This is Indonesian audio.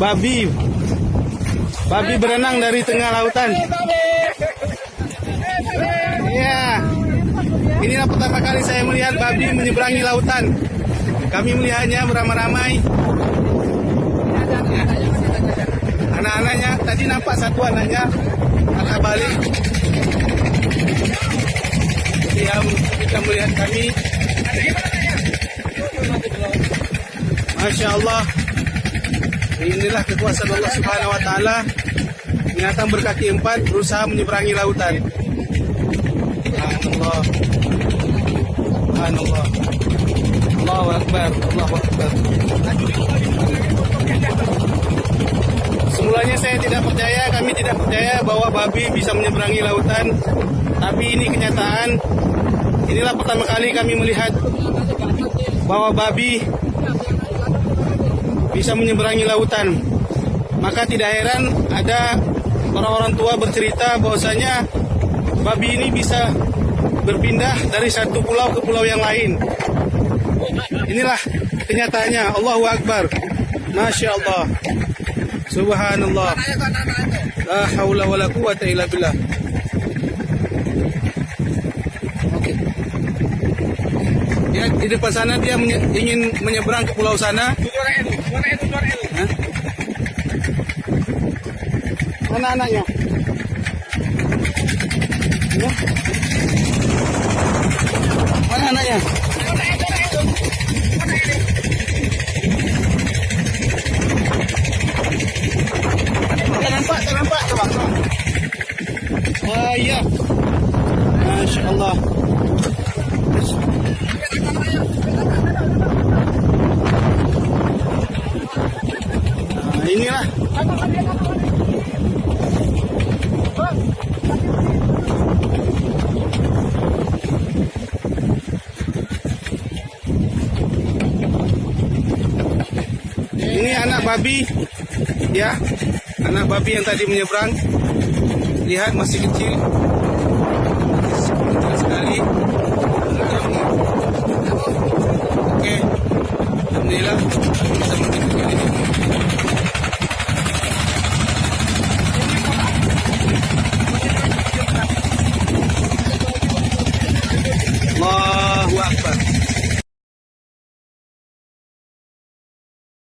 babi. Babi berenang dari tengah lautan. Ya. Inilah pertama kali saya melihat babi menyeberangi lautan. Kami melihatnya beramai-ramai. Anak-anaknya tadi nampak satu anaknya anak balik. Dia kita melihat kami. Masya Allah. Inilah kekuasaan Allah Subhanahu Wa Taala. Binatang berkaki empat berusaha menyeberangi lautan. Subhanallah. Subhanallah. Allahu Akbar. Allahu Akbar. Semulanya saya tidak percaya, kami tidak percaya bahwa babi bisa menyeberangi lautan. Tapi ini kenyataan. Inilah pertama kali kami melihat bahwa babi bisa menyeberangi lautan. Maka tidak heran ada orang-orang tua bercerita bahwasanya babi ini bisa berpindah dari satu pulau ke pulau yang lain. Inilah kenyataannya. Allahu Akbar. Masya Allah. Subhanallah. La haula wa la quwata illa billah. Oke. Ya, di depan sana dia menye- ingin menyeberang ke pulau sana. Mana anaknya? Ya. Mana anaknya? Tak nampak, tak nampak. Coba. Ah, ya. Masya Allah. Nah, inilah. Ini anak babi, ya, anak babi yang tadi menyeberang. Lihat masih kecil, kecil